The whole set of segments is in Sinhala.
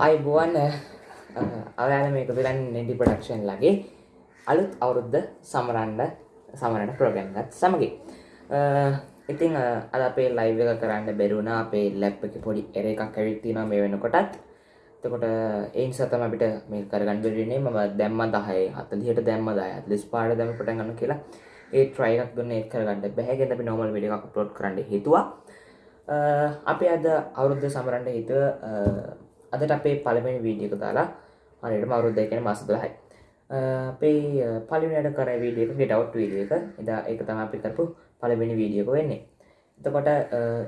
අයිබුවන් අවයාල මේක පිරන් නෙඩි ප්‍රඩක්ෂන් ලගේ අලුත් අවුරුද්ධ සමරන්ඩ සමරට ප්‍රෝගන්ගත් සමගි ඉතිං අද අපේ ලයිව එක කරන්න බැරුණ අපේ ලැප් එක පොඩි එර එකක් ඇවිත්තින මේ වෙන කොටත් තකොට ඒන් සතම අපිට මේ කරගන්න බෙරනේ ම දැම්ම දහය හතලියට දැම්ම දය ලිස් පාඩ දැම පට ගන්න කියලා ඒ ට්‍රයික් දුන්න ඒ කරගන්න බැහැගෙන අපි නොමල් විඩි එකක් පලෝඩ් කරන්න හිතුවා අපි අද අවුරුද්ධ සමරන්ට හිතුව අදට අපේ පළවෙනි වීඩියක දාලා හරියට මවරුද්ද කියන මාස දොළහයි. අපේ පලිනයට කර වීඩියක ගෙටවට් වීඩිය එක එදා එක තම අපි කරපු පළවෙනි වීඩියක වෙන්නේ. එතකොට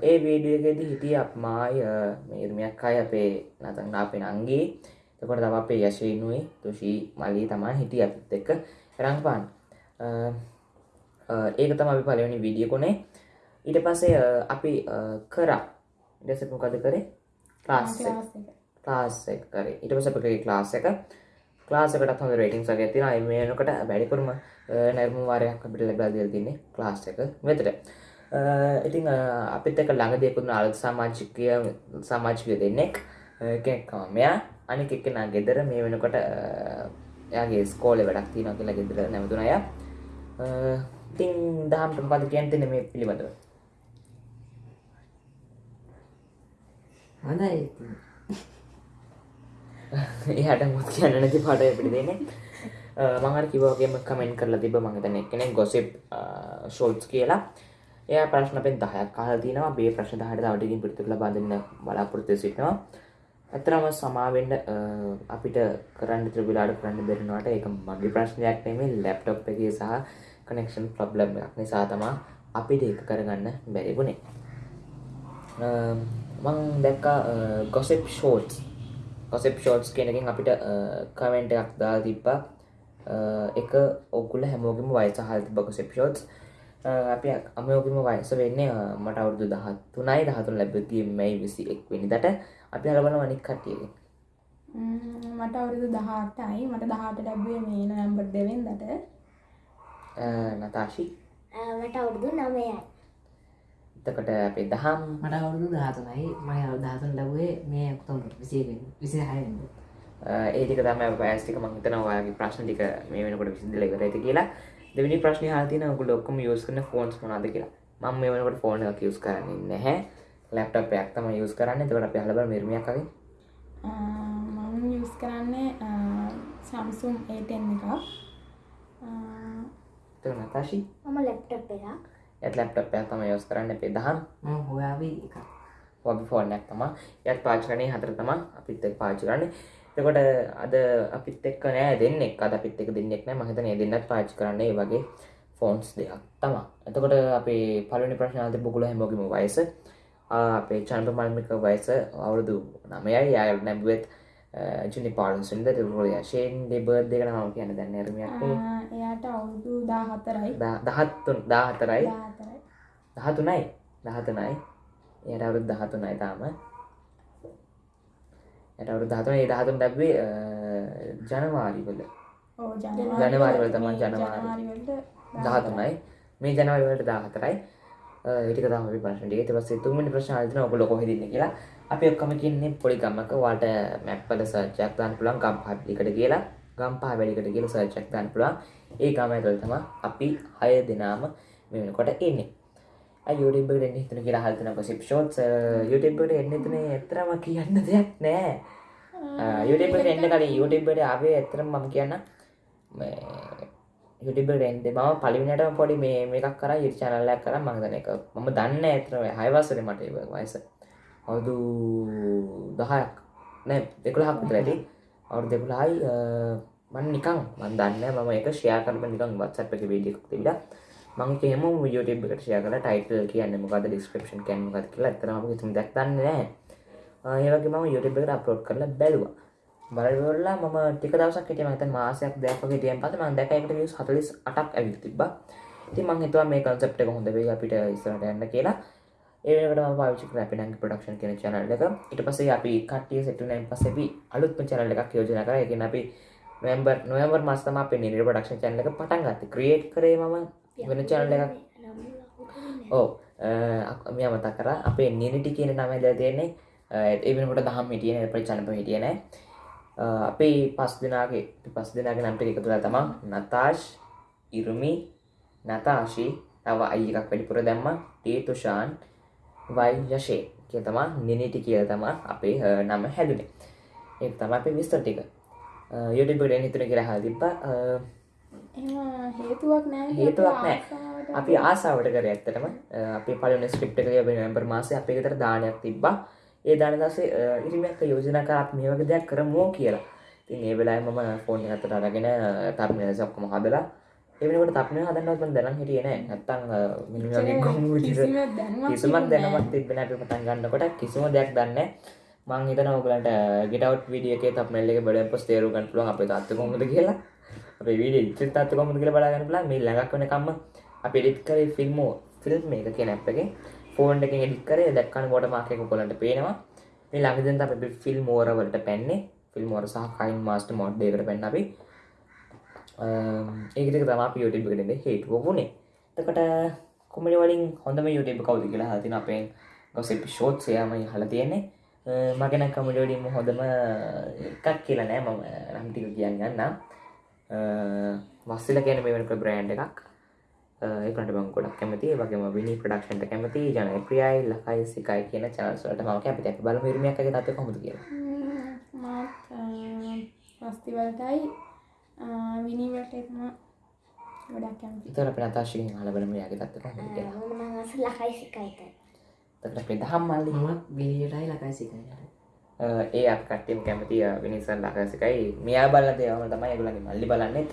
ඒ වීඩියගෙදි හිටිය අප මාය මේර්මයක් අය අපේ නතන් අපේ නංගේ තකොට තම අපේ යශයනුවේ තුෂී මලී තමා හිටිය අපිත් එක්ක රංපාන් ඒක තම අපි පලවෙනි වීඩිය කොනේ ඊට පස්සේ අපි කරා. ඉඩසපුකද කරේ? ලාස් ලාස් එක කරේ ඉට පස අපගේ ලාස් එක. ලාසකට හොඳ රේටිං සක තින අයිමයනකට බැඩිකරුම නැර්ම වාරයක් අපිට ලැබලා දිල් තින්නේ ලාස් එක වෙතට ඉතිං අපිත් එක ළඟදයකුුණ අල් සමාජිකය සමාජිකය දෙන්නෙක්. එකකමයා අනික එක්කෙනා ගෙදර. මේ වෙනකොට යාගේ ස්කෝල වැඩක් තින කියලා ගෙදර නැමතුන අය. ඉතිං දහම්ට පද කියන්තින මේ පිළිබඳව? හොඳයි. එහට මුත් කියන්න නැති පාට පිටි දෙන්නේ. මඟර කිවෝගේම කමෙන්ට කරලා තිබ මඟතන කෙනෙ ගොසිප් ෂෝල්ස් කියලා. එය ප්‍රශ්න පෙන් දහයක් කාල තිනවා. බේ ප්‍රශ්න හට අවටකින් පිටතුල බඳන්න බලාපොරත්තු සිටනවා. ඇතරම සමාවෙන්ඩ අපිට කරන්න ත්‍රවිලාඩ කරන්න බෙරෙනවාට එක මගේ ප්‍රශ්නයක් නෙමේ ලැප්ටොප් එකගේ සහ කනෙක්ෂන් ප්‍රබ්ලම් එකක් නිසා තමා අපිට ඒක කරගන්න බැරිබුණේ මං දැක්ක ගොසෙප් ෂෝට්ස් කොසෙප් ෂෝට්ස් කෙනකින් අපිට කමෙන්ට එකක් දා තිබ්බා. එක ඔකුල හැමෝගම වයිස හල් තිබ කොසෙප් ෂෝට්ස් අප අමයෝගම වයස වෙන්නේ මට අවුදු දහත් තුනයි දහතුන් ලැබතිය මැයි විසි එක් වෙනිදට. අපි අලබන වනික් කටියගේ මට අවුරුදු දහටයි මට දහට ලැබේ මේ නොයම්බර් දෙවෙන් දට නතාශි මට අවුරුදු නමයයි එතකට අපේ දහම් මට අවුරුදු ධාතුනයි මය අවධාතුන් ලැබේ මේ ඔක්තොම් විසියෙන් විසි හයෙන් ඒතික තම පෑස්ටික මංතන ඔයාගේ ප්‍රශ්න ටික මේ වෙනකොට විසිදල කර ඇති කියලා. දෙවිනි ප්‍රශ්න හතින ගුල ඔක්කම යස් කන ෆෝන්ස් මනාද කියලා. මම මේ වනකට ෆෝන එක යස් කරන්න නැහැ. ලැප්ටප් ඇක්තම යස් කරන්න. තකට අප හලබ නිර්මියක්කගේ මම යස් කරන්නේ සම්සුම් ඒටෙන් එකක්. නතාශී මම ලැප්ටප් එකක් ඇත් ලැප්ටප් ඇතම යස් කරන්න අපේ දහම් හොයාවී එක වබි ෆෝර්නයක් තම යත් පාචකනේ හතර තම අපිත් එක් පාචි කරන්න එතකොට අද අපිත් එක්ක නෑ දෙන්නෙක් අද අපිත් එක දෙන්නෙක් නෑ මහිතන දෙන්නත් පාචි කරන්නේ වගේ ෆෝන්ස් දෙයක් තම එතකොට අපේ පලනි ප්‍රශ්නාත බුකුල හැමෝගම වයස අපේ චන්ප මල්මික වයස අවුරුදු නමයයි යාල් නැබුවත් ජුනි පාලුසින්ද තුරෝය ශයෙන් දෙබර් දෙකන මම කියන දැන්න රමයක් එයාට අවුරුදු දා හතරයි දහත්තුන් දාහතරයි දහතුනයි දහතුනයි එයට අවුරුත් දහතුනයි තාම ඇටවරු දහතුන ඒ දහතුන් ලැබේ ජනවාරිවල ජනවාරිවල තමන් ජනවාරි ජනවාරිවලට දහතුනයි මේ ජනවලට දාහතරයි ඒටික තම ප්‍රශ්නටික පස්සේ තුමට ප්‍රශ්ාතන ඔබල කොහෙදන්න කියලා අපි ඔක්කම කියන්නේ පොඩි ගම්මක වාට මැප්පල සර්චයක් දාන්න පුළන් ගම් පත්ලිකට කියලා. ගම්පා වැඩිකට කියල සර්චක් දාන්න පුළා ඒ ගම ඇතුළ තම අපි හය දෙනාම මෙනකොට එන්නේ යුටබට එන්න හිතන කියලා හල්තන පසිප් ෂෝට් යුටබට එන්න එතන එතරම කියන්න දෙයක් නෑ. යුටබට එන්න කලින් යුටබට ආවේ ඇතරම් මම කියන්න යුටිබට එන්ද මම පලිවිනට පොඩි මේ මේකක් කර යුට චනල්ලයක් කර. මංදන එක මම දන්න ඇතරව හයවසර මට වයස අවුදු දහයක් නෑ දෙකුළ හක් ඇති. අවු දෙකුලායි මන් නිකං මන් දන්න මම එක ෂයා කරම නිකං වත්සප් එක වීඩියක් තිබිට මං කෙම යුටබ් එකට ෂය කල ටයිටල් කියන්න මොකද ඩිස්ක්‍රපෂන් කැන් ගත් කියලා. ඇතරම තුම දක්දන්න නෑ. ඒවගේ මම යුටබ් එකට අප්ලෝඩ් කරලා බැලවා. බලවල්ලා මම ටික දවසක් හිටිය. මත මාසයක් දැක්ක හිටියන් පත මන් දැකකට වියස් හතලිස් අටක් ඇවිල් තිබ ති මං හිතුවා මේ කන්සප්ට එක හොඳ වේ අපිට ඉස්සරට යන්න කියලා. ඒකට පාවිචි ලැපිනං පඩක්ෂන් කියන චනල් එක. ඉට පසේ අපි කටිය සෙටුනයින් පසෙපි අලුත්ම චනල එකක් යෝජන කර. එක අපි මෙම්බර් නොයවර් මස්තම අප නිර පඩක්ෂන් චනල එක පටන් ගත්ත. ක්‍රියේට් කරේ මම. වෙන චනල එකක්. ඕ මෙ මතක් කර. අපේ නිනිටි කියන නම ද තියන්නේ. එවෙනකොට දහම් හිටියන එප චනප හිටියන අපේ පස් දෙනාගේ පස් දෙනාගේ නම්ට එකතුලා තමා. නතාශ් ඉරුමි නතාශී තව අයිකක් වැඩිපුර දැම්ම ටේතුෂාන් වයියශේ කිය තමා නිනිටි කියල තමා අපේ නම හැදුනේ. ඒ තම අපේ විස්තර ටික. යුටබඩ හිතුන කියලා හා තිබ්බ. හේතුවක් නෑ හේතුවක් නෑ. අපි ආසාාවට කර ඇත්තටම. අපි පලන ස්ක්‍රප් එක නොම්බර් මාසය අපේ තර දානයක් තිබ්බා. ඒ දාන දසේ ඉරිමක් යෝජන කරත් මේ වගේ දෙයක් කරමෝ කියලා. තින් ඒ වෙලා මම ෆෝන් අතට අරගෙන තර්මය සක්කම හදලා එවනට තපන හදන්නවත්ම දැනම් හිටියන නැත්තං මිනිගේ ගොමු කිසිම දැනුමක් කිසිමත් තිබුණේ දැනමත් තිබෙන අපි පටන් ගන්නකොට කිසිම දෙයක් දන්න මං හිතන ඔගලට ගෙටවට් විඩියක තක්මල්ල එක බඩ පොස් තේරු ගන්ටලුව අප තත්ත කොමද කියලා. අප විඩ චිත් අත්ත කොමද කියල බලාගන්න ලා මේ ලඟක් වනකම්ම අපි එඩිත් කරේ ෆිල්මෝ ෆිල්ම් එක කිය නැප් එක. ෆෝන් එක එඩික් කරේ. දක්කන ගොඩ මාකයක කොලට පේනවා. මේ ළඟදන් අප ෆිල් මෝරවලට පැන්නේ. ෆිල් මෝර සහ කයින් මාස්ට මොඩ්ඩේකට පැන්න අපි ඒකට තම පියෝටිබ් එකටද හේතුව වුණේ. තකට කොමඩි වලින් හොඳම යුටබ කවද කියලා හතින අපෙන් ගොසෙපි ෂෝට් සයමයි හල තියෙන්නේ. මගෙන කමඩියෝඩිම හොඳම එකක් කියලා නෑ. මම රම්ටික කියන්න ගන්න වස්සල කියන මෙවනක බ්‍රෑන්් එකක්. ඒකට බං ගොඩක් කැමති වගේම විනි ප්‍රඩක්ෂන්ට කැමති ජන ප්‍රියයි ලකයි සිකයි කියන චනස්වලට ම කැපි ඇ බල හිරමියක් තත් කොමද කිය මාත් විනිවට එකම ගොඩක් කැමති ඉතර අප නතාශයෙන් හලබලම යාගේ තත්ත කොමද කිය මම අස ලකයි සිකයිත තකට අපේ දහම් මල්ලි මම විනිටයි ලකයිසිකනට ඒ අප කට්ටම් කැමති විනිසන් ලකසිකයි මෙයා බල දේවම තමයි ගුලගේ මල්ලි බලන්නෙත්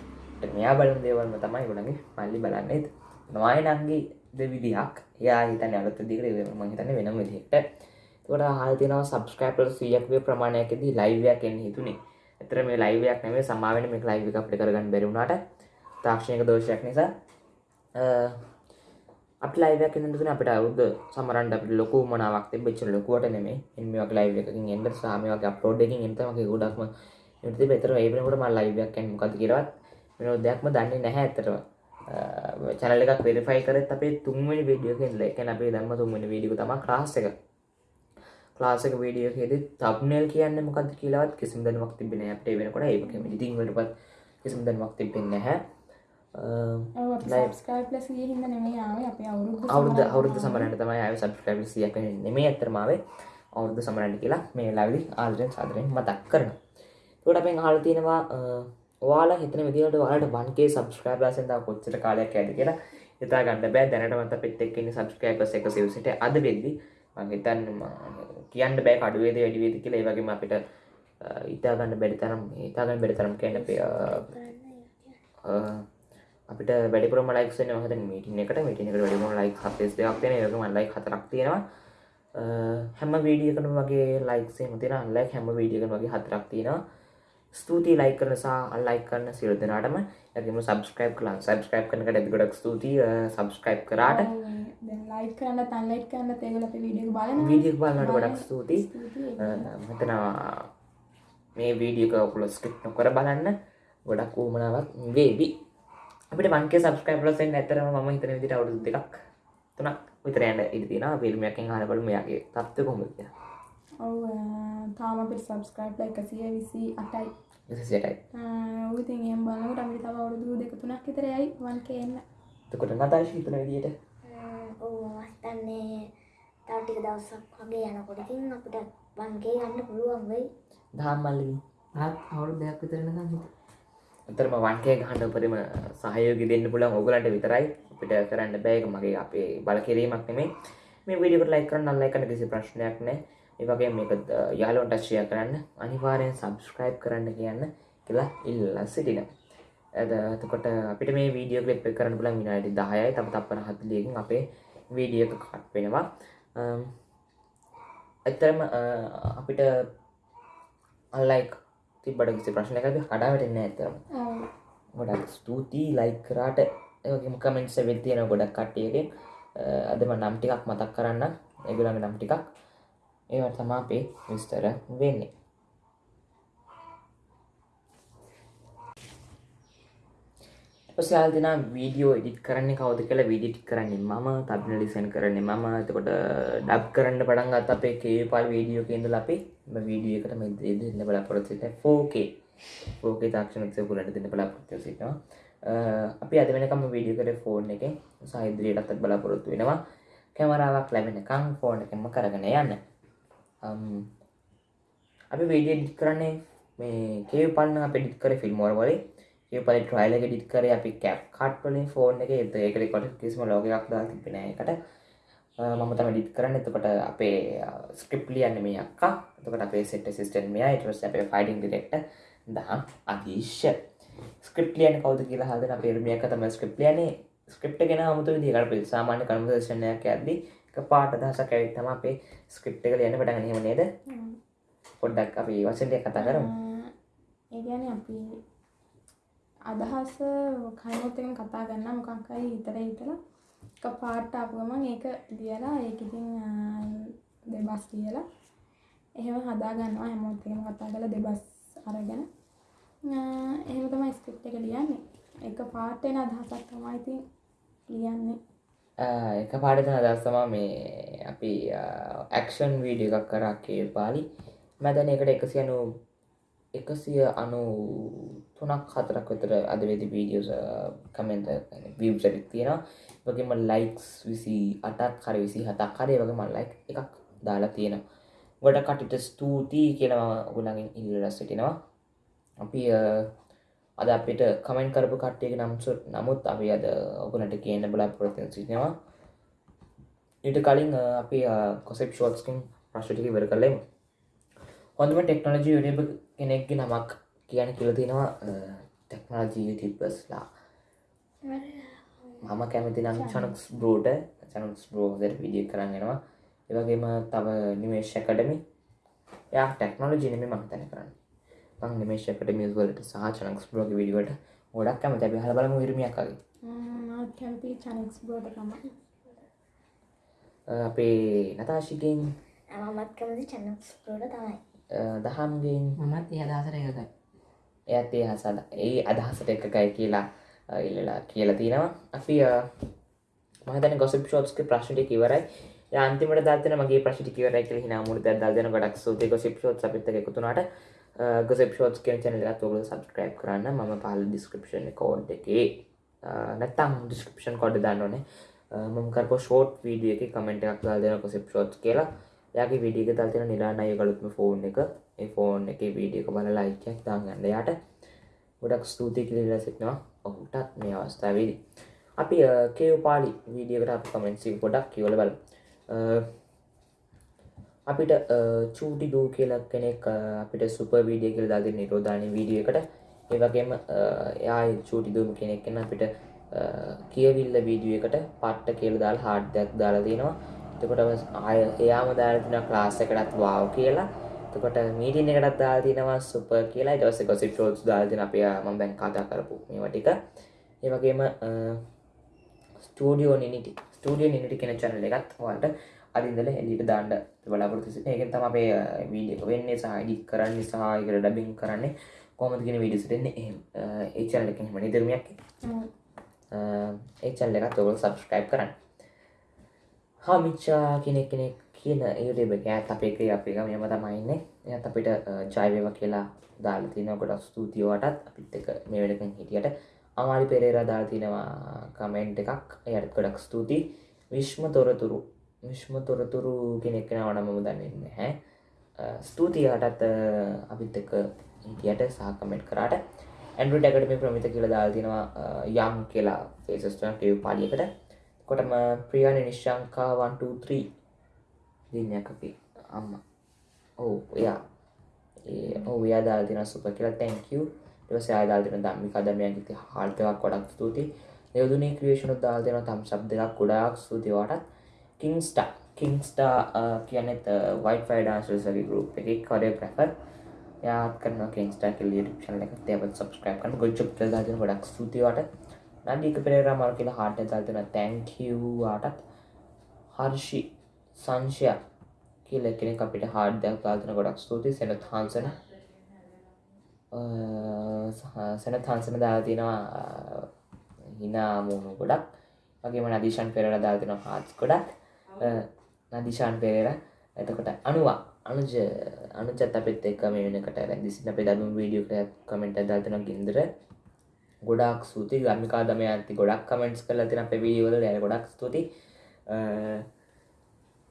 මෙයා බලන දේවල්ම තමයි ගුලගේ මල්ලි බලන්නෙත් නොයනන්ගේ දෙවිදිහක් යා හිතන අලත දිගර මහිතන වෙනම විදිහට තොට හල්තිනව සබස්ක්‍රපල් සියක්වේ ප්‍රමාණයකදී ලයිවයක් එන්න හිතුනේ එතර මේ ලයිවයක් නැේ සමාවෙන මේ ලයිව අපට කරගන්න බැරුණාට තාක්ෂණයක දෝෂයක් නිසා අප ලයිවයක් තුන අපට අවුද සමරන්ට අප ලොකු මනාවක් බෙච් ලොකුවට නෙමේ එමක් ලයිව එකකින් එන්ට සාමයක් අප්ලෝඩ් එකින් එතමගේ ගොඩක්ම යුති පෙතර ඒබනකට ම ලයිවයක් කැන් මොකද කියරවත් මෙ දෙයක්ම දන්නේ නැහැ ඇතරව චනල එකක් වෙරිෆයි කරත් අපේ තුන්වනි වීඩියෝකෙන් ලැකැන අපේ දම්ම තුන්වනි වීඩියක තම ක්ලාස් එක. ක්ලාසක වීඩියෝ හෙද තබ්නල් කියන්න මොකද කියලාවත් කිසිම දනමක් තිබෙන අපට වෙනකොට ඒක ඉතිංවටපත් කිසිම දනමක් තිබෙන්න හැ අප අවුරුදු සමරට තමයි අය සබ්ස්ක්‍රයිබ් සියක නෙමේ ඇතරමාවේ අවුරුදු සමරට කියලා මේ ලවිදි ආල්රෙන් සාදරයෙන් මතක් කරන තොට අපෙන් හල තියෙනවා වාලා හිතන විදිට වාලට වන්ගේ සබස්ක්‍රයිබ් ලසෙන්ද කොච්චර කාලයක් ඇද කියලා? හිතා ගන්න බෑ. දැනටමත පෙත්තෙක්කන්න සබස්ක්‍රයිබ එක සිවසිට අද වෙද්දි හිතන්න කියන්න බෑ කඩුවේද වැඩිවේද කියලා. ඒවගේම අපිට ඉතාගන්න බැඩි තරම් ඉතාගන්න බැඩි තරම් කියන්න අපිට වැඩිපුරම ලයික්න හත මීටින එකට. මීටිනක වැඩිම ලයික් හතස් දෙයක් තියෙන ඒකම ලයි හතරක් තියෙනවා. හැම වීඩියකන වගේ ලයික්සේ මතින අල්ලයි හැම වීඩියකන වගේ හතරක් තියෙනවා. ස්තුතියි ලයි කරන සහ අල්ලයි කරන්න සිල් දෙනාටම. ඇතිම සබස්ක්‍රයිප් කලා සබස්ක්‍රයිප් කනකට ඇති ගොඩක් ස්තුතියි. සබස්ක්‍රයිප් කරාට. ලයි් කරන්න තන්ලයිට් කරන්න තේගල අප වීඩිය බලන වීඩියක් බලන්නට ගොඩක් ස්තුතියි. මෙතනවා මේ වීඩියක ඔකුල ස්ක්‍රිප් නොකර බලන්න. ගොඩක් ූමනාවක් වේවි. අපිට වන්ගේ සබස්ක්‍රයිප් ලසෙන් ඇතරම ම හිතන විදිට අවුදු දෙකක් තුනක් විතරයන්න ඉතින පිල්මයකින් හරබල මෙයාගේ තත්ව කොමතිය ඔව තාම අපිට අටයි. විසිටයි ඌතින් එම් බලකට අපිට තව අවුරුදු දෙක තුනක් විතරයයි වන්කේ එන්න. තකොට නතාශ හිතන විදිට ඔවු මස්තන්නේ තවටික දවසක් වගේ යනකොටකින් අපිට වන්ගේ ගන්න පුළුවන් වෙයි. දහම් මල්ලි ආත් අවුරු දෙයක් විතරනකම් හිත අතරම වන්කේ ගහන්න උපරිම සහයෝගි දෙන්න පුළන් ඔගලන්ට විතරයි. අපිට කරන්න බෑක මගේ අපේ බල කිරීමක් නෙමේ මේ විඩිකට ලයි කරන්න අල්ලයි කන කිසි ප්‍රශ්නයක් නෑ. ඒවගේ මේක යාලොන්ට ශ්ෂය කරන්න අනිවාරයෙන් සබස්ක්‍රයිබ් කරන්න කියන්න කියලා ඉල්ල සිටින ඇදතකොට අපිට මේ වීඩියෝ කලිප් කරන්න පුලන් විනාඩි දායයි තම තපන හත්ලියකින් අපේ වීඩියක කට් වෙනවා. ඇත්තරම අපිට අල්ලයික් තිබට කිසි ප්‍රශ්නයක කඩාවටෙන්න ඇතරම ගොඩක් ස්තුතියි ලයි කරාට. ඒගේම කමෙන්ට්ස වෙල් තියෙන ගොඩක් කට්ටියගෙන් අදම නම් ටිකක් මතක් කරන්න. එගුලඟ නම් ටිකක්. ඒවට තමා අපේ විස්තර වෙන්නේ පසයාල් දෙන වීඩියෝ එඩිට කරන්න කවද කියලා වීඩිට් කරන්නේ මම තබන ලිසන් කරන්නේ මම. එතකොට ඩබ් කරන්න පටන් ගත් අපේ කේ පල් වීඩියෝ කෙන්ද අපේ වීඩිය එකට මෙ දෙන්න බලාපොරොත්සිට ෆෝකේ ෝකේ තාක්ෂණක්ෂය පුලට දෙන්න බලාපොරොත්ව සිටවා අපි අද වෙනකම වීඩිය කර ෆෝන් එක සහිද්‍රියටත් බලාපොරොත්තු වෙනවා. කැමරාවක් ලැබෙනකං ෆෝන් එකම කරගෙන යන්න. අපි වීඩිය ඩිත් කරන්නේ මේ කේ පන්න අප ඩිත් කර ෆිල්ම්මෝර වලේ ඒ පලි ට්‍රයිල ඩිත් කර අපි කැප් කට්වලින් ෆෝන් එක. එත ඒකට කොට කිසිම ලෝකයක් දා තිබෙන එකට මම තම ඩිත් කරන්න. එතකට අපේ ස්ක්‍රප්ලියන්න මේ අක්කා. එතකට අපේ සෙට සිස්ටන් මේ ඉටස් අපේ ෆයිඩිං ඩිරෙක්ට දහම් අදීශ්‍ය ස්ක්‍රප්ලියන කවද කියලා හදන පෙරමියක තම ස්ක්‍රප්ලියනේ ස්ක්‍රප්ට ගෙන හමුතු දිකට පිල් සාමාන්‍ය කර්මදර්ශනයක් ඇද්දි පාට දහසක් ඇවිත්තම අපේ ස්ක්‍රප්ට එක ලියන්න පටගනීම නේද? පොඩ්ඩක් අපි වසන්ටය කතා කරම. ඒගැන අපි අදහස කයිමොත්තෙන් කතා ගන්න මොකක්කයි හිතර හිතලා එක පාට්ට අපුවමන් ඒක ලියලා ඒක ඉතින් දෙබස් ලියලා එහෙම හදා ගන්නවා හැමෝත්තෙන් කතා කළ දෙබස් අරගෙන. එහෙම තමයි ස්ක්‍රිප්ට එක ලියන්නේ. එක පාට්ටෙන අදහසක් තමයි ඉතින් ලියන්නේ. එක පාඩතන අදස්සමා මේ අපි ඇක්ෂන් වීඩිය එකක් කරා කේ පාලි මැදන එකට එකසියනු එකසිය අනු තුනක් හතරක් විතර අදවෙදි වීඩියෝස් කමෙන්ට වියම් සැරික් තියෙනවා. වගේම ලයික්ස් විසි අටක් හරි විසි හතක් කරේ වගේ මල් ලයික් එකක් දාලා තියෙන ගොඩ කටට ස්තුතියි කියනවා ගුණගින් ඉල්ලරස් සිටිනවා. අපි අද අපිට කමෙන්ට කරපු කට්ටියක නම්සු නමුත් අපි අද ඔගුලට කියන්න බලා පොරතින් සිටිනවා. ඊට කලින් අපි කොසෙප් ෂෝත්ස්කින් ප්‍රශ්ටික වර කලෙමු හොඳම ටෙක්නෝලජී යුටබ කෙනෙක්ගේ නමක් කියන කියල තියෙනවා ටෙක්නෝජී යුටිපස්ලා මම කැමති නම් චනක්ස් බ්‍රෝට චනක්ස් බ්‍රෝදර විඩිය කරන්ගෙනවා ඒවගේම තව නිමේශකඩමි යා ටෙක්නෝලජි නෙම මහිතන කරන්න. පං නිමේශකට මියස්වලට සහ චනක්ස් බ්‍රෝග විඩියට ගොඩක් කැම තැබි හල බලම විරමියක්කගේ චනෙක්ස් බෝටකම අපේ නතාශිකෙන් මමත් කැමති චැනක්ස් පෝට තමයි දහම්ගෙන් මමත් ඒ අදහසර එකකයි. එයත් ඒ හසල ඒ අදහසට එකකයි කියලා ඉල්ලලා කියලා තියෙනවා අපි මහතන ගොසප් ෂෝට්ස්ක ප්‍රශ්ට කිවරයි අන්තිමට දතන මගේ ප්‍රශ්ටි කිවරයි කියල හිනා මුට දල්දන ගඩක් සූති ගොසිප් ෂෝට් අපිත එකතුනාට ගොසප් ෂෝට් කිය චනල තුල සබස්ක්‍රයිබ් කරන්න. ම පහල ඩිස්ක්‍රපෂන් කෝඩ් එකේ නැත්තම් ඩිස්ක්‍රපෂන් කොඩ් දන්නනේ මකරප ෂෝට් වීඩිය එක කමෙන්ට එකක් දාල් දෙන කොසිප් ෂෝට් කියලා යාගේ විඩියක තල්තින නිලානය ගලුත්ම ෆෝන් එක. ඒ ෆෝන් එක වීඩියක බල ලයිකයක් දාගන්න යාට ගොඩක් ස්තුති කිලිලා සිටනවා. ඔහුටත් මේ අවස්ථාවේදී. අපි කේව පාලි වීඩියකට අප කමෙන්සි ගොඩක් කියවල බල අපිට චූටි දූ කියලක් කෙනෙක් අපිට සුප වීඩිය කියල දාද නිරෝධානය වීඩියකට ඒවගේම එයා චූටි දූම කෙනෙක් කෙන අපිට කියවිල්ල වීඩියකට පට්ට කියල දාල් හාඩ්දයක් දාලා තියෙනවා එතකොට ආය එයාම දාතින ක්ලාස එකටත් වාව් කියලා. තකොට මීටින් එකටත් දා තිනවා සුප කියලා. දවස කොසි ටෝස් දාතින අපේ ම බැන් කතා කරපු මේවටික ඒවගේම ස්ටඩියෝ නිටි ස්ටඩියෝ නිටි කෙන චනල එකත් වාට අදින්දල එලිට දාන්න බලාපොරතු සිට ඒකෙන් තම අපේ වීඩිය වෙන්නේ සහඩි කරන්න සහයකට ඩබින් කරන්නේ කොමතිගෙන විඩිසිටෙන්නේ එහම. ඒචනල එක මනි දරමයක් ඒ චල්ල එකත් ඔවල් සබස්ක්‍රයිබ් කරන්න හාමිච්චා uh, කෙනෙක් කෙනෙක් කියන ඒඩේබ ගෑත් අපේක අපේ මෙම තමයින්න එයත් අපිට uh, ජයවව කියලා දාලතින ගොඩක් ස්තුතියවටත් අපිත් එක මේ වැඩකෙන් හිටියට. අමාරි පෙරේර දාතිනවා කමෙන්ට් එකක්. එයට ගොඩක් ස්තුතියි. විශ්ම තොරතුරු විශ්ම තොරතුරු කෙනෙක්ෙන වනමම දන්නන්න හැ uh, ස්තුතියටත් අපිත් එක හිටියට සහකමෙන්ට් කරාට. ඇන්ඩු ටැකටම ප්‍රමිත කියල දාල්තිනවා යම් කියලා. ෆේසස්ටන ටව පාලියකට කොටම ප්‍රියාණ නිශ්ශංකා 123 දිනයක් අපි අම්ම. ඔවු එයා ඔහු යා දාල්තින සුප කියලා තැංකව ටස යාදාල්තින දම්මි කදමයන්ගති හල්තවක් කොඩක් ස්තුති යදුනේ ක්‍රේෂණ දාල්තින තම් සබ් දෙකක් ගොඩාක් ස්තුතිවාටත් කින්ස්ට කින්ස්ටා කියනෙත් වයිට ෆයිඩන්සල්සගේ ගරුප් එක කරය ප්‍රැෆර් යාත් කරන කෙන්ස්ටා කෙල් ෂන එක තේවත් සබස්ක්‍රයිප් කන ගොච්චප් දාතින ගොඩක් ස්තුතිවට නඩික පෙරේර මල් කියලා හාට දාතින තැංකවාටත් හර්ෂි සංශය කියල කෙනෙ අපිට හාඩ්දයක් දාතින ගොඩක් ස්තුති සෙනත් හාන්සන සෙන තන්සන දාතිනවා හිනාමුණු ගොඩක්. වගේම නදිශන් පෙරල දාල්තින හාත්ස් ගොඩක්. නදිශාන් පෙරේර. එතකොට අනුවා අනුජ අනුචත් අපත් එක් මේ වෙනකට රැදිසින අපේ දනුම් වීඩියෝ කමෙන්ට දාල්තන ගින්දර. ගොඩක් සූති ගමිකා දම ඇති ගොඩක් කමෙන්ට්ස් කල තින අප වීවල ය ගොඩක් ස්තුති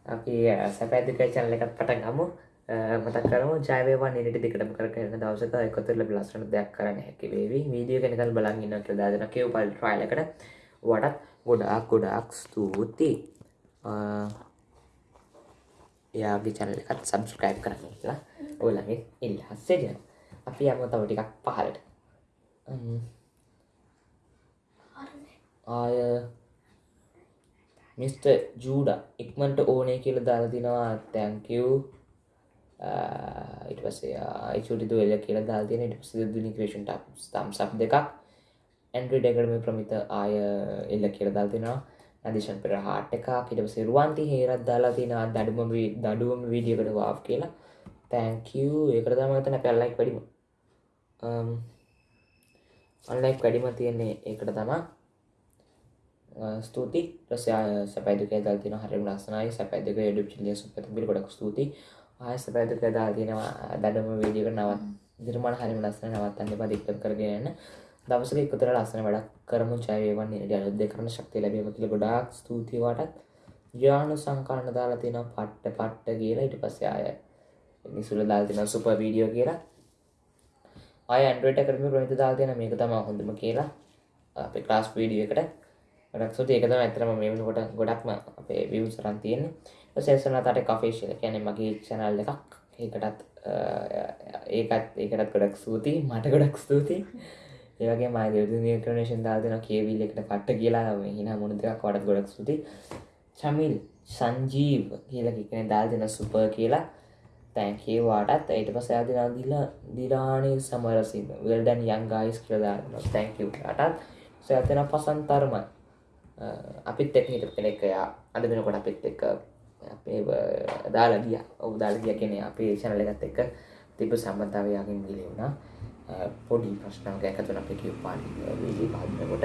අපි සැපැදික චැනල එකත් පට ගමු. මතක් කරම ජයවා නිට දිකට කරන දවසක එකතුර ලස්සන දෙයක් කරන්න හැකි වේවි. වීඩියෝ කෙනකල් බලගන්න කියලාදන කෙව් පල් ට්‍රයිලකට වටත් ගොඩක් ගොඩක් ස්තුතියි. එයාගේ චැනල එකත් සබස්ක්‍රයිබ් කරන්න කියලා. ඕලගේ ඉල්හස් සේජන අපි යම තව ටිකක් පහලට. ආය මිස්ට ජූඩ ඉක්මට ඕනේ කියල දාලා තිනවා තැංකව් ඉට පසේ චුටි දුවල කියල දාතින ඉට පස දුනි ක්‍රේෂන් තම් සබ් දෙකක්. ඇන්ඩ්‍රි ඩෙකරම ප්‍රමිත ආය එල්ල කියල දාතිනවා නදිශන් පෙර හාට එක ඉට සිරුවන්ති හේරත් දාලා තින දඩුම දඩුවම වීඩියකට වා් කියලා. තැංකව් ඒකට තමතන පැල්ලයික් වැඩිම um, ඔන්ලයික් වැඩිම තියෙන්නේ ඒකට තමා ස්තුති ප්‍රසය සැපයිදුක දල් තින හරි ලස්සනයි. සැපයිදක ඩ චිලිය සුපතිබිල් ගොඩක් ස්තුති ආය සැපයිදුක දා තියෙනවා. දඩම වීඩියක නවත් දිරමණ හරිම ලස්සන නවත්තන්න පදික්ත කරගෙන දවසක එකතර ලස්සන වැඩක් කරමු. ජයවන් අලුද්ද කරන ශක්ති ලැබීම කියල ගොඩක් ස්තුතිවටත් ජානු සංකාරණ දාලා තින පට්ට පට්ට කියලා. ඉට පස්ස අය නිසුල දාල් තින සුප වීඩියෝ කියලා. අය ඇන්ඩ්‍රට කරම ප්‍රමිත දාල් තියෙන මේක තම හොඳම කියලා. අපේ ක්ලාස් වීඩිය එකට ගොඩක්සුට ඒකත ඇතරම මේ කොට ගොඩක්ම අපේ විව් සරන් තියෙන සේසන තට කෆේශල කැන මගේ චැනල් එකක්. ඒකටත් ඒකත් ඒකටත් ගොඩක් ස්තුති මට ගොඩක් ස්තුතියි. ඒවගේ මයි දෙවදු ක්‍රනේෂන් දාදන කියවිල් එකට පට්ට කියලා. හින මුණදක් වඩත් ගොඩක් ස්තුති චමිල් සංජීව් කියලා කිකන දාල් දෙන සුප කියලා. තැන්කේ වාටත් ඒට පස අදිනා දිල දිරාණය සමරසිම වෙල්ඩන් යන් ගයිස් කියලදාන්න තැන්කවටත් සඇතෙන පසන්තරමයි. අපිත් එක් හිට කෙනෙක්කයා අද වෙනකොට අපිත් එක්ක අපේ දාලා ගිය. ඔවු දාල ගිය කෙනෙ අපේ චනල එකත් එක්ක තිබ සම්බන්ධාවයාගෙන් ගිලි වුණා. පොඩි ප්‍රශ්නක එකතුන අප කිය පාලි වීලි පාදනකොට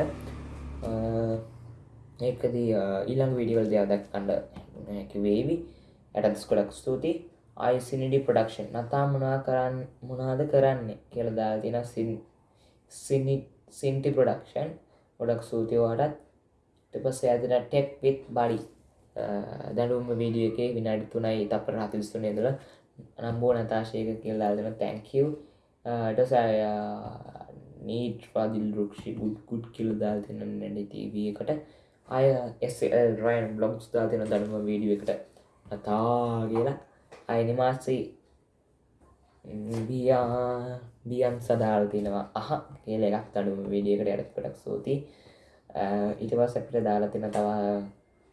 ඒකදී ඊළං විඩිවල් දෙයක් කණ්ඩ වේවි. ඇටස් කොඩක් ස්තුතියි. අයිසිනිඩි ප්‍රඩක්ෂන් නතා මොනා කරන්න මොනාද කරන්නේ කියල දා තින සිනි සින්ටි ප්‍රඩක්ෂන් ගොඩක් සූතියවාටත් ටපස ඇතින ටෙක් පිත් බඩි දැනුම වීඩිය එක විනාඩි තුනයි තපර හතිස්තුන දල නම්බෝ නතාශයක කියල්ලාදන තැංකව් ටසය නීට පාදිල් රුක්ෂි ගුඩ් ගුඩ් කිල් දාල් තින නැඩි තීවකට අය එල් රයින් බ්ලොග්ස් දා තින දනුම වීඩිය එකට නතා කියලා අයිනිමාසී බියා බියන් සදාල් තිනවා අහ කියල එකක් අඩුම වීඩියකට ඇඩත් පටක් සූති ඉටවස් අපිට දාලා තින තවා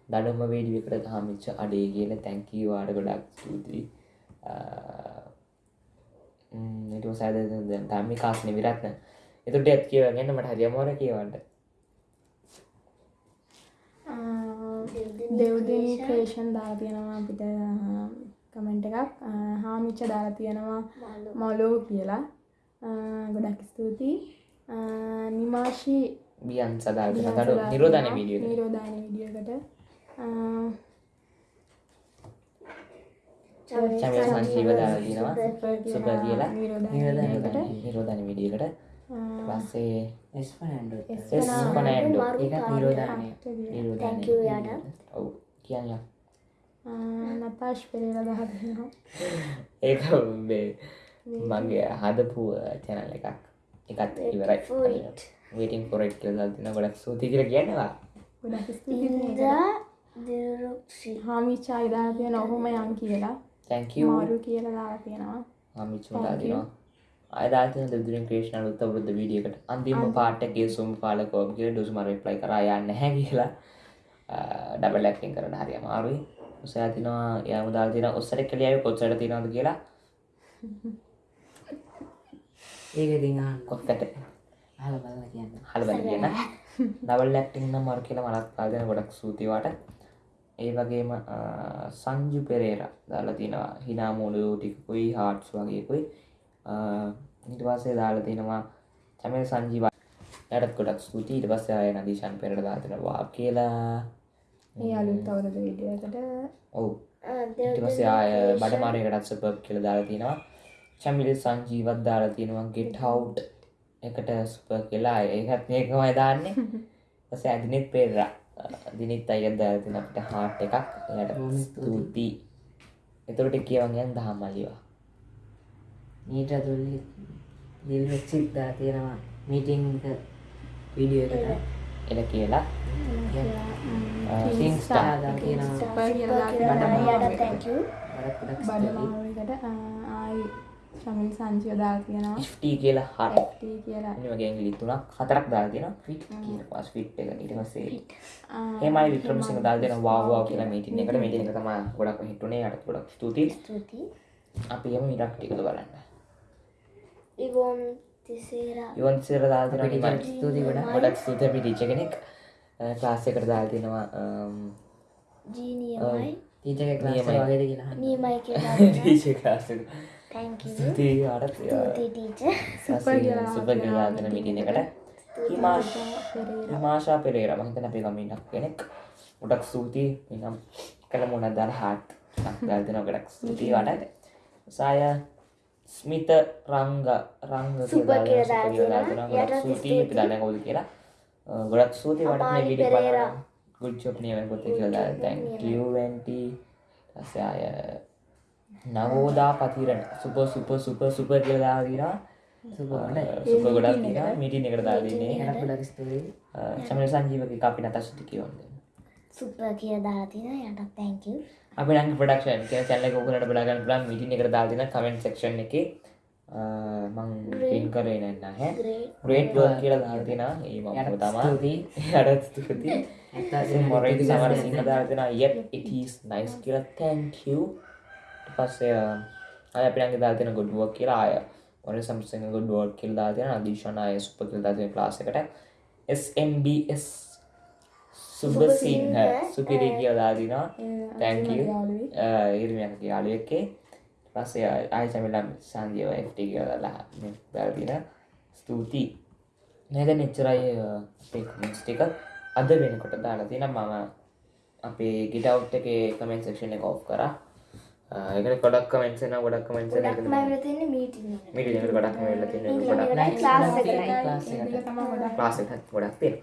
දඩම වීඩියකට හමිච්ච අඩේ කියන තැංකී වාඩ ගොඩක් ස්තුතියි. ඉට සෑද දම්මි කාස්න විරත්න. එතුට ඇත් කියවගන්න මට හරියමෝර කියවන්න. දෙව්දිනී ක්‍රේෂන් දා තියෙනවා අපිට කමෙන්ට් එකක්. හාමිච්ච දාලා තියෙනවා මොලෝ කියලා. ගොඩක් ස්තුතියි. නිමාශී බියන් සදාල් තඩු නිරෝධන වීඩිය නිරෝධාන විඩියකට චමය සංශීව දාලා තිනවා සුප කියලා නිරෝධානකට නිරෝධන විඩියකට පස්සේ එස්පනන්ඩ නිරෝධානය. තැංකව යාට. ඔව් කියන්න නතාශ් පෙරේල දහදනවා ඒක මගේ හදපු චැනල් එකක්. එකත් ඉවරයි වේටින් පොරට් කියල තින ගොඩක් සූති කර කියන්නවා ගොඩක් ස්තුතියි ඉදා දිරුක්ෂි. හාමිච්චා ඉදාලා තියෙන ඔහොම යන් කියලා. තැංකව මාරු කියලා දාලා තියෙනවා. හමිචුලා දිනවා. අයදාතන දෙදුරින් ක්‍රේෂණ උත්ත වෘද්ධ වීඩියකට අන්තිම පාටගේ සුම් පාලකෝගේ ඩුසු මර ප්ලයි කර. යන්න හැ කියලා. ඩබල් ලැක්ටින් කරන හරි අමාරුයි උසෑතිනවා යම දාතින ඔස්සට කලියාව කොච්චට තිනවද කියලා. ඒක දිහන්න කොත්තට හල බලල කියන්න. හලබල කියන ඩබල් ලැක්ටිං නම් මර කියලා මලක් පාදන ගොඩක් සූතිවාට ඒ වගේම සංජු පෙරේර දාලා තිනවා හිනාමූලයෝ ටිකුයි හාට්ස් වගේකුයි ඉට පස්සේ දාලා තිනවා චමය සංජීව. යටත් ගොඩක් ස්තුති ඊට පස්සේ ආය නදීශන් පෙරට දාතිනවා කියලා. ඒ අලුත් අවුරුදු විඩියකට ඔව්. ඊට පස්සේ ආය බඩමාරයකටත් සුපර් කියලා දාලා තියෙනවා. චමිලි සංජීවත් දාලා තියෙනවා ගෙට් හවුට් එකට සුපර් කියලා. ඒකත් මේකමයි දාන්නේ. පස්සේ අදිනෙත් පෙරා දිනිත් අයත් දාලා තියෙන අපිට හාට් එකක්. එයාට ස්තුතියි. එතකොට කියවන් යන් දහම් මල්ලිවා මීට තුල්ලි දිල් වෙච්චිත් දා තියෙනවා මීටිං වීඩියෝ එකට. එල කියලා. ගොඩක් ගොඩක් බඩ ස්තුතියි. මාරුවකට ආයි ශමිල් සංචිය දාලා තියෙනවා. FT කියලා හට කියලා. වගේ ඇගිලි තුනක් හතරක් දාලා තියෙනවා. ෆිට් පස් ෆිට් එක ඊට පස්සේ ආ, හෙමයි වික්‍රමසිංහ දාලා දෙන වාව් වාව් කියලා මීටින් එකට. මීටින් එක තමයි ගොඩක් හිටුනේ. යට ගොඩක් ස්තුතියි. ස්තුති අපි යමු ඊටක් ටිකද බලන්න. ඉවෝම් තිසේරා ඉවන් සිර දාලා අපේ තියෙනවා ටීචර් ස්තුතියි ගොඩක් ස්තුතියි අපි ටීචර් කෙනෙක්. ක්ලාස් එකට දාලා තියෙනවා ජීනියමයි එක නියමයි. වගේද කියලා අහන්න. නියමයි කියලා ටීචර් ක්ලාස් එක තැංකු ස්තුතියි ආරත් ස්තුති ටීචර්. සුපර් කියලා සුපර් කියලා දෙන මීටින් එකට. හිමාශ පෙරේරා. හිතන්නේ අපේ ගමින්නක් කෙනෙක්. ගොඩක් ස්තුතියි. එනම් කළ මොනක් දාලා හාට් එකක් දාලා දෙනවා ගොඩක් ස්තුතියි වටට සාය ස්මිත රංග රංග අපි දන්නේ කවුද කියලා. ගොඩක්. බලන්න. good job නියමයි පොතේ කියලා දාලා. thank you වෙන්ටි ඊපස්සේ ආය Nawoda Pathirana. Super super super super කියලා දාලා තියෙනවා සුපර් හොඳයි. සුපර් ගොඩක් තියෙනවා. මීටින් එකට දාලා දෙන්නේ ගොඩක් ගොඩක් ස්තුතියි. චමල සංජීවක අපි නතශුති කියවන්ද සුපර් කියලා දාලා තියෙනවා. යටත් තැංකු අපි නංග ප්‍රඩක්ෂන් කිය චැල්ල ඔකුලට බලාගන්න පුලන් මිටි එකට දාතින කමෙන්ට් සෙක්ෂන් එක. මං පින් කරේ නැන්න හැ ග්‍රේට් ග්‍රේට් වර් කියලා දාතින ඒ මම යටත් තමා. ස්තුතියි. අඩත් ස්තුති ඇත්ත මොරයි ස්තුතියි. සමර සිංහ දාතින යප් ඉටස් නයිස් කියලා තැන්කව පස්සේ අය අපිනගේ දාතින ගොඩුවක් කියලා ආය මොර සම්සිංහ ගොඩුවක් කියල් දාතින අදීශන අය සුප කියල් දාතින ලාස එකට. SMBS සුබසිංහ සුපිරි කියල දාදිනවා thank you. ඉර්මයක යාලුවක්කේ පස්සේ ආයචමිලම් සංජයව FT කියලලා දැල්දින ස්තුතියි. නැද නිච්චරයි ටික අද වෙනකොට දාලා තින මම අපේ ගිටව් එක කමෙන් සක්ෂණ එක ඔෆ් කර එකට ගොඩක් කමෙන්සන ගොඩක් කමෙන්ස ගොඩක්ම ඇවිල්ලා තියෙන්නේ මීටින් එකට. මිටි ගොඩක් වෙල්ල තින මීටින් ගොඩක් එකට ක්ලාස් එකට. ක්ලාස් එකට. ගොඩක් ක්ලාස් එකත් ගොඩක් තියෙන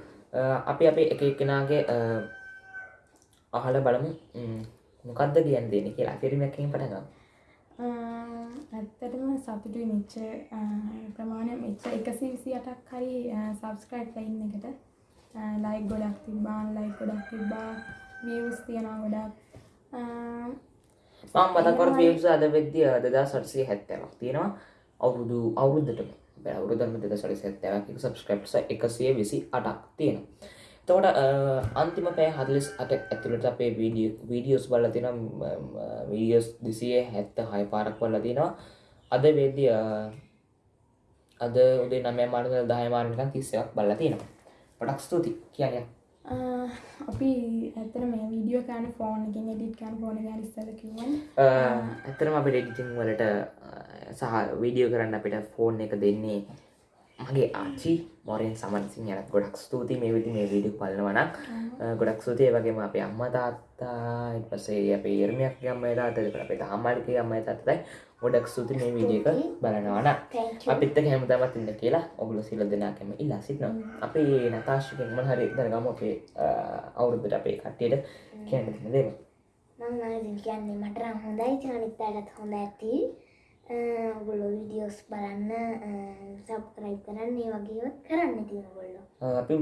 අපි අපේ එක එක්කෙනගේ අහල බලමු ම්, මොකක්ද කියන්න දෙන කියලා පිරිමැකින් පටගම් ආ, ඇත්තටම සතුටුයි මෙච්ච ප්‍රමාණය මෙච්ච එකසි විසි අටක් හරි සබස්ක්‍රයිබ් ලයින් එකට ලයික් ගොඩක් තිබාන් ලයික් ගොඩක් තිබ්බා වියස් තියෙනවා ගොඩක් මතකර පියස අද වෙද්‍ය දෙදා සටසේ හැත්තවක් තියෙනවා. අවුරුදු අවුරුද්ධට අවුරුදම දෙද සඩි හැත්තවක් සබස්ක්‍රප්ස එකසිය විසි අටක් තියෙන තෝට අන්තිම පෑ හදලිස් අට ඇතුළට අපේ වීඩිය වීඩියෝස් බල තින වීඩියෝස් දිසිය හැත්ත හය පාරක් වල්ල තියෙනවා. අද වෙද්‍ය අද උදේ නමය මාර්ග දහය මාරණකන් තිස්සයක් බල්ල තියෙනවා. පොඩක් ස්තුති කියන්න ආ, අපි ඇතර මේ වීඩියෝ කෑන ෆෝන් එකින් එඩිට් කෑන ෆෝන ගැන ඉස්සල කිව්වන් ඇතරම අපිට එඩිටිං වලට සහ වීඩියෝ කරන්න අපිට ෆෝන් එක දෙන්නේ මගේ ආචි මොරෙන් සමන්සින් යනත් ගොඩක් ස්තුති මේ විදි මේ වීඩිය පලනවන ගොඩක් සූතිය වගේම අපේ අම්ම තාත්තා පසේ අප ඒර්මයක් ගම්ම තාතක අපේ අම්මලික අම්ම තත්තයි ගොඩක් සූති මේ වීඩියක බලනවන. අපිත්ත හැමතමත් ඉන්න කියලා ඔගුල සිල දෙනාකම ඉල්ලා සිටන අපේ නතාශකෙන්ම හරි දරගම අපේ අවුරුද්දට අපේ කට්ටියට කියන්න තින දේම මං කියන්නේ මට නම් හොඳයි. චානිත් අයටත් හොඳ ඇති. ඔගොල්ලෝ වීඩියෝස් බලන්න සබ්ස්ක්‍රයිබ් කරන්න ඒ වගේ කරන්න තියෙන ඔයගොල්ලෝ. අපි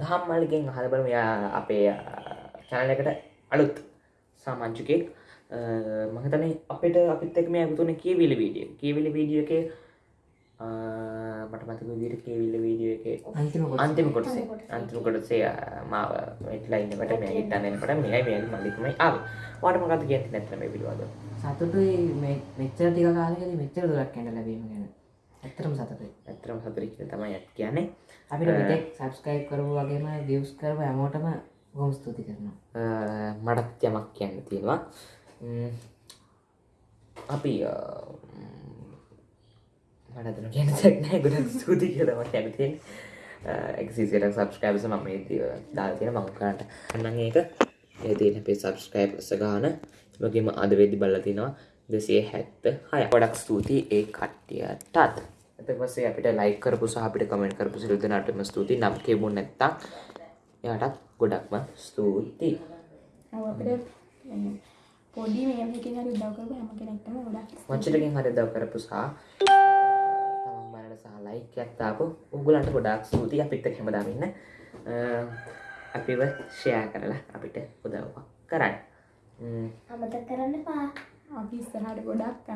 දහම් මල්ලිගෙන් හලබල මෙයා අපේ චැනලකට අලුත් සාමාංචුකෙක් මහතන අපිට අපිත් එක් මේ ඇතුන කියවිල වීඩිය කියවිල වීඩිය එක මට මතක විදිට කියවිල්ල වීඩිය එක අන්තිම කොටස. අන්තිම කොටසේ. මාව වෙටලයින්නට මේ හිටන්නනට මෙයි මේ මල්ලිකමයි ආව. වාට මකත කියති නැතම පිළිවාද සතුටුයි මේ- මෙච්චර ටික කාලෙකදී මෙච්චර දුරක් යන්න ලැබීම ගැන. ඇත්තටම සතුටුයි. ඇතරම සතුරි තමයි ඇත් කියන්නේ. අපිට මෙතෙක් සබස්ක්‍රයිබ් කරපු වගේම වියස් කරපු හැමෝටම බොහොම ස්තුති කරනවා. මටත් යමක් කියන්න තියෙනවා අපි මටතන කියන සැක්නෑ ගොඩක් ස්තුති කියලමට ඇතිෙන් එක්සිසිට සබස්ක්‍රයිබස මම දාල් තියෙන මං කරට අන්න ඒක. ඒ තියෙන අපේ සබස්ක්‍රයිබ්ස ගාන. වගේම අද වෙදි බල්ල තිනවා දෙසේ හැත්ත හය ගොඩක් ස්තුතියි ඒ කට්ටියටත්. එත පසේ අපිට ලයි කරපු සහ අපිට කමෙන්ට කරපු සිරුදනටම ස්තුති නම් කෙබුන් නැත්තක් එයාටත් ගොඩක්ම ස්තුතියි. ඔව් අපිට මේ පොඩි මේකින් හරි උදව් කරපු හැම කෙනෙක්ටම ගොඩක් මච්චටකින් හරි දව කරපු සහ තමන් බලට සහ ලයිකයක් තාපු උගලන්ට ගොඩක් ස්තුතියි අපිත් එක්ක හැමදාම ඉන්න. අපිව ෂෙයා කරලා අපිට උදව්වක් කරන්න. අමතක කරන්න පා අපි ඉස්සරහට ගොඩක්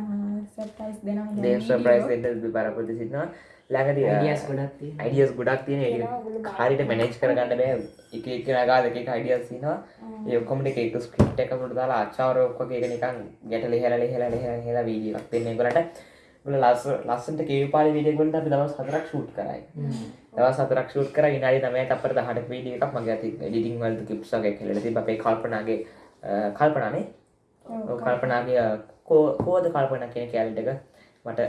සර්ප්‍රයිස් දෙනවා. දේව සර්ප්‍රයිස් දෙන්න බරපොරොත්තු සිටිනවා ළඟදී අයිඩියස් ගොඩක් තියෙන අයිඩියස් ගොඩක් තියෙන ඒක හරියට මැනේජ් කරගන්න බෑ. එක එක නගා දෙක එක අයිඩියස් තියෙනවා. ඒ ඔක්කොම ටික එක ස්ක්‍රිප්ට් එකකට දාලා ආචාර්ය ඔක්කොගේ එක නිකන් ගැට ලිහලා ලිහලා ලිහලා ලිහලා වීඩියෝ එකක් දෙන්න ඒගොල්ලන්ට. ඒගොල්ලෝ ලස්ස ලස්සනට කේපාලි වීඩියෝ එකකට අපි දවස් හතරක් ෂූට් කරයි. දවස් හතරක් ෂූට් කරා විනාඩි 9කට අපර 10ට වීඩියෝ එකක් මගේ අතින් එඩිටින් වලට කිප්ස් වගේ කියලා. තිබ්බ අපේ කල්පනාගේ කල්පනානේ කල්පනාගේ කෝද කල්පනා කියන කැලට එක මට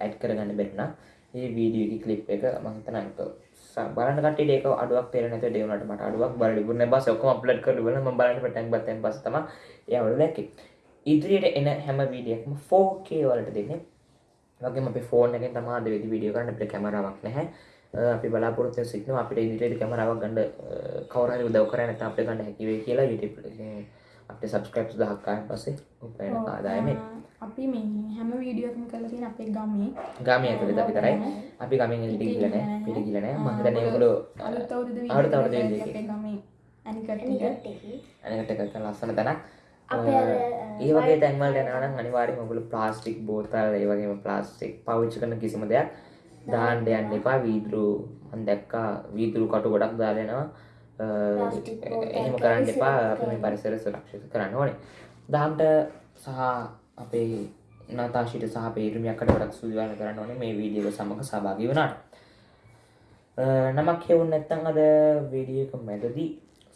ඇඩ් කරගන්න බැරිුණා ඒ වීඩියෝ කලිප් එක මම හිතනවා ඒක ස- බලන්න කට්ටියට ඒක අඩුවක් තේරෙන්නේ නැතුව ඒ වුණාට මට අඩුවක් බලන්න ඉවරනේ බස් ඔක්කොම අප්ලෝඩ් කරලා ඉවරලා මම බලන්න පටන් ගත්තන් පස්සේ තමයි ඒවල දැක්කේ. ඉදිරියට එන හැම වීඩියෝ එකම 4K වලට දෙන්නේ. වගේම අපේ ෆෝන් එකෙන් තමයි අද වෙදි වීඩියෝ කරන්න. අපිට කැමරාවක් නැහැ. අ, අපි බලාපොරොත්තු වෙන සිටිනවා. අපිට ඉදිරියට කැමරාවක් ගන්න අ, කවුරු හරි උදව් කරන්නේ නැත්නම් අපිට ගන්න හැකි වෙයි කියලා YouTube එකෙන් අපිට 1000ක් ආයන් පස්සේ උපයන ආදායමෙන් අපි මේ හැම වීඩියෝකම කරලා තියෙන අපේ ගමේ. ගාමේ ඇතුළත විතරයි අපි ගමෙන් එළියට ගිහලා නැහැ. පිට ගිහලා නැහැ. මම හිතන්නේ ඒගොල්ලෝ අලුත් අවුරුදු අලුත් අවුරුදු වීඩියෝ වීඩියෝ අපේ ගමේ අනිකට නිකට් එකේ. අනකට එක. ලස්සන තැනක්. ඒ වගේ තැන්වලට යනවා නම් අනිවාර්යයෙන්ම ඔයගොල්ලෝ ප්ලාස්ටික් බෝතල් ඒ වගේම ප්ලාස්ටික් පාවිච්චි කරන කිසිම දෙයක් දාන්න යන්න එපා. වීදුරු මම දැක්කා. වීදුරු කටු ගොඩක් දාලා එහෙම කරන්න කැරි එපා අපි මේ පරිසරය සුරක්ෂිත කරන්න ඕනේ. දහම්ට සහ අපේ නාතාශීට සහ අපේ ඉරුමියක්කට ගොඩක් සූදානම් කරන්න ඕනේ මේ වීඩියෝ එක සමග සහභාගී වුණාට. නමක් හෙවුන් නැත්තම් අද වීඩියෝ එක මැදදී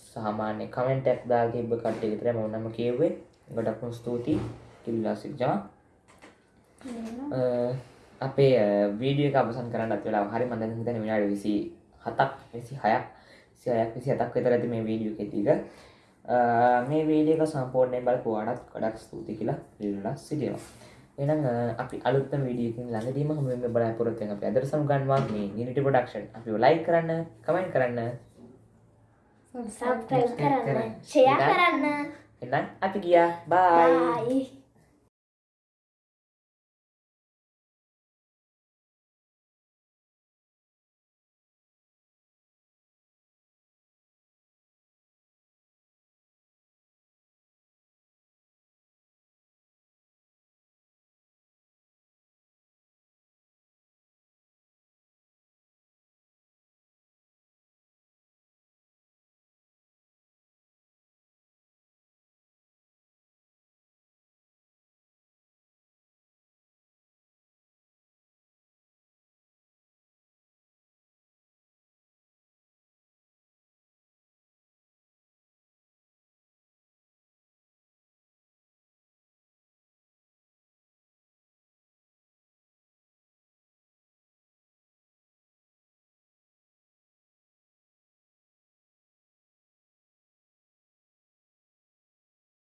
සාමාන්‍ය කමෙන්ට් එකක් දාලා තිබ්බ කට්ටිය විතරයි මම නම කියෙව්වේ. ගොඩක්ම ස්තුතියි. කිල්ලා සිජා අපේ වීඩියෝ එක අවසන් කරන්න අත් වෙලා හරි මම දැන් හිතන්නේ විනාඩි 27ක් 26ක් 26ක් 27ක් විතර ඇති මේ වීඩියෝ අ, මේ වීඩියෝ එක සම්පූර්ණයෙන් බලපු ඔයාලට ගොඩක් ස්තුතියි කියලා ඉල්ලලා සිටිනවා. එහෙනම් අ, අපි අලුත්ම වීඩියෝ එකකින් ළඟදීම හමු වෙන්න බලාපොරොත්තු වෙන අපි අදට සමුගන්නවා මේ Unity production. අපිව ලයික් කරන්න කමෙන්ට් කරන්න. සබ්ස්ක්‍රයිබ් කරන්න ෂෙයා කරන්න. එහෙනම් අපි ගියා. බයි